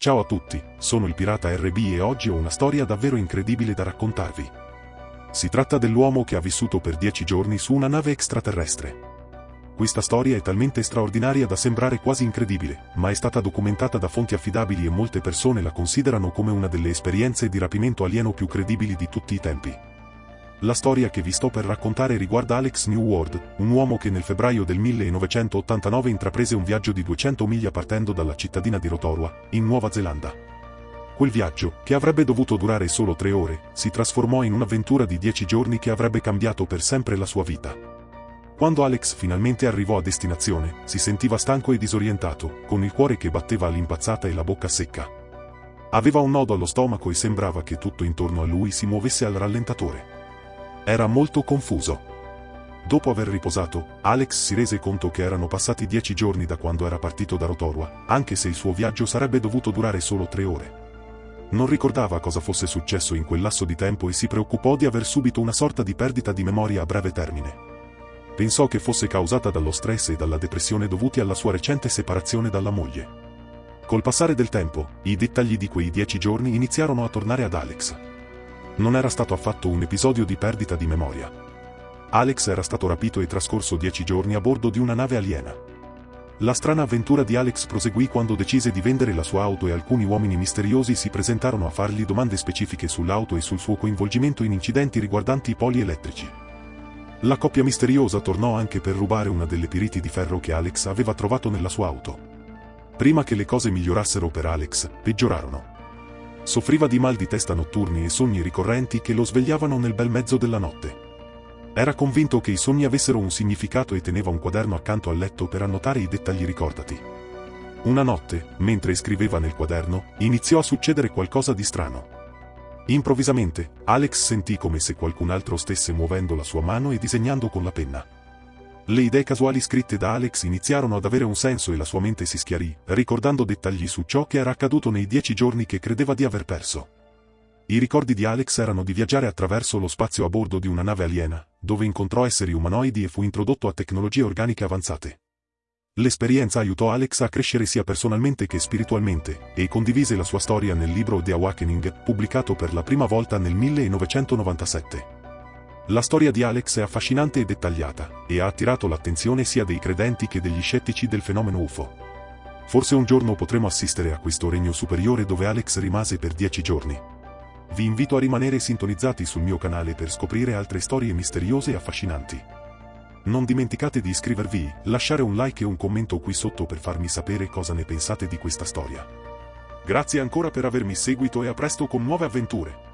Ciao a tutti, sono il pirata RB e oggi ho una storia davvero incredibile da raccontarvi. Si tratta dell'uomo che ha vissuto per dieci giorni su una nave extraterrestre. Questa storia è talmente straordinaria da sembrare quasi incredibile, ma è stata documentata da fonti affidabili e molte persone la considerano come una delle esperienze di rapimento alieno più credibili di tutti i tempi. La storia che vi sto per raccontare riguarda Alex New World, un uomo che nel febbraio del 1989 intraprese un viaggio di 200 miglia partendo dalla cittadina di Rotorua, in Nuova Zelanda. Quel viaggio, che avrebbe dovuto durare solo tre ore, si trasformò in un'avventura di dieci giorni che avrebbe cambiato per sempre la sua vita. Quando Alex finalmente arrivò a destinazione, si sentiva stanco e disorientato, con il cuore che batteva all'impazzata e la bocca secca. Aveva un nodo allo stomaco e sembrava che tutto intorno a lui si muovesse al rallentatore. Era molto confuso. Dopo aver riposato, Alex si rese conto che erano passati dieci giorni da quando era partito da Rotorua, anche se il suo viaggio sarebbe dovuto durare solo tre ore. Non ricordava cosa fosse successo in quel lasso di tempo e si preoccupò di aver subito una sorta di perdita di memoria a breve termine. Pensò che fosse causata dallo stress e dalla depressione dovuti alla sua recente separazione dalla moglie. Col passare del tempo, i dettagli di quei dieci giorni iniziarono a tornare ad Alex non era stato affatto un episodio di perdita di memoria. Alex era stato rapito e trascorso dieci giorni a bordo di una nave aliena. La strana avventura di Alex proseguì quando decise di vendere la sua auto e alcuni uomini misteriosi si presentarono a fargli domande specifiche sull'auto e sul suo coinvolgimento in incidenti riguardanti i poli elettrici. La coppia misteriosa tornò anche per rubare una delle piriti di ferro che Alex aveva trovato nella sua auto. Prima che le cose migliorassero per Alex, peggiorarono. Soffriva di mal di testa notturni e sogni ricorrenti che lo svegliavano nel bel mezzo della notte. Era convinto che i sogni avessero un significato e teneva un quaderno accanto al letto per annotare i dettagli ricordati. Una notte, mentre scriveva nel quaderno, iniziò a succedere qualcosa di strano. Improvvisamente, Alex sentì come se qualcun altro stesse muovendo la sua mano e disegnando con la penna. Le idee casuali scritte da Alex iniziarono ad avere un senso e la sua mente si schiarì, ricordando dettagli su ciò che era accaduto nei dieci giorni che credeva di aver perso. I ricordi di Alex erano di viaggiare attraverso lo spazio a bordo di una nave aliena, dove incontrò esseri umanoidi e fu introdotto a tecnologie organiche avanzate. L'esperienza aiutò Alex a crescere sia personalmente che spiritualmente, e condivise la sua storia nel libro The Awakening, pubblicato per la prima volta nel 1997. La storia di Alex è affascinante e dettagliata, e ha attirato l'attenzione sia dei credenti che degli scettici del fenomeno UFO. Forse un giorno potremo assistere a questo regno superiore dove Alex rimase per dieci giorni. Vi invito a rimanere sintonizzati sul mio canale per scoprire altre storie misteriose e affascinanti. Non dimenticate di iscrivervi, lasciare un like e un commento qui sotto per farmi sapere cosa ne pensate di questa storia. Grazie ancora per avermi seguito e a presto con nuove avventure.